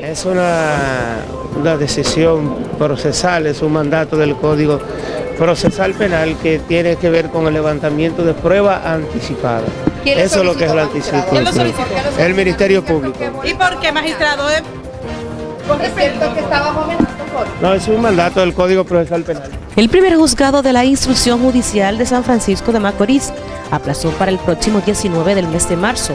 Es una, una decisión procesal, es un mandato del Código Procesal Penal que tiene que ver con el levantamiento de pruebas anticipadas. Eso es lo que es el anticipo. ¿Quién lo solicitó? El Ministerio Público. ¿Y por qué, magistrado? Eh, Es cierto que está bajo amenaza, Jorge. No, es un mandato del Código Procesal Penal. El primer juzgado de la instrucción judicial de San Francisco de Macorís aplazó para el próximo 19 del mes de marzo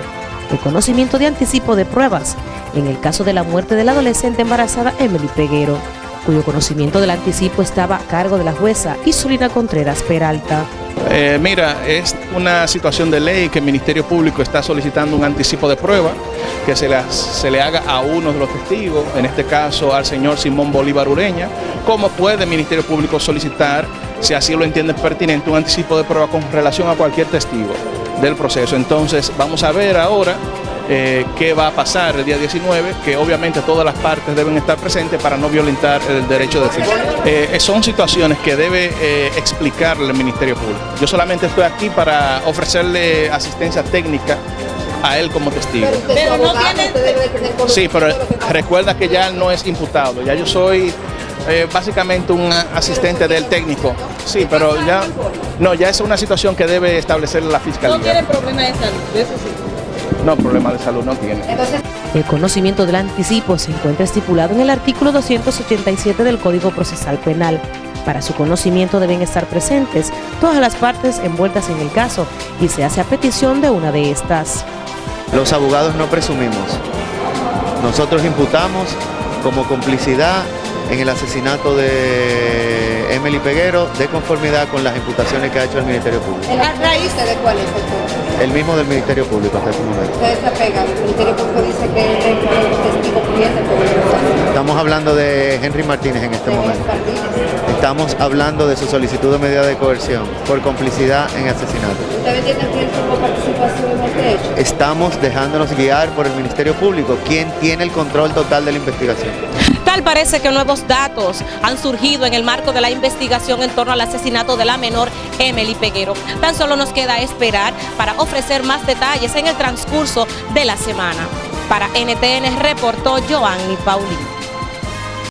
el conocimiento de anticipo de pruebas en el caso de la muerte de la adolescente embarazada Emily Peguero, cuyo conocimiento del anticipo estaba a cargo de la jueza Isulina Contreras Peralta. Eh, mira, es una situación de ley que el Ministerio Público está solicitando un anticipo de prueba que se le, se le haga a uno de los testigos, en este caso al señor Simón Bolívar Ureña, como puede el Ministerio Público solicitar, si así lo entiende pertinente, un anticipo de prueba con relación a cualquier testigo del proceso. Entonces vamos a ver ahora eh, qué va a pasar el día 19, que obviamente todas las partes deben estar presentes para no violentar el derecho de defensa. Eh, son situaciones que debe eh, explicarle el Ministerio Público. Yo solamente estoy aquí para ofrecerle asistencia técnica a él como testigo. Pero no tiene- Sí, pero recuerda que ya no es imputado, ya yo soy eh, básicamente un asistente del técnico. Sí, pero ya no, ya es una situación que debe establecer la no tiene fiscalía. problema de salud, eso sí. No, problema de salud no tiene. Entonces, El conocimiento del anticipo se encuentra estipulado en el artículo 287 del Código Procesal Penal. Para su conocimiento deben estar presentes todas las partes envueltas en el caso y se hace a petición de una de estas. Los abogados no presumimos. Nosotros imputamos como complicidad en el asesinato de Emily Peguero de conformidad con las imputaciones que ha hecho el Ministerio Público. ¿el raíz de cuál es? El mismo del Ministerio Público hasta este momento. Ustedes se apegan. El Ministerio Público dice que es testigo el proceso. Estamos hablando de Henry Martínez en este de momento. Martínez. Estamos hablando de su solicitud de medida de coerción por complicidad en asesinato. ¿Ustedes entienden que participación en este hecho? Estamos dejándonos guiar por el Ministerio Público, quien tiene el control total de la investigación. Tal parece que nuevos datos han surgido en el marco de la investigación en torno al asesinato de la menor Emily Peguero. Tan solo nos queda esperar para ofrecer más detalles en el transcurso de la semana. Para NTN reportó Joanny Paulino.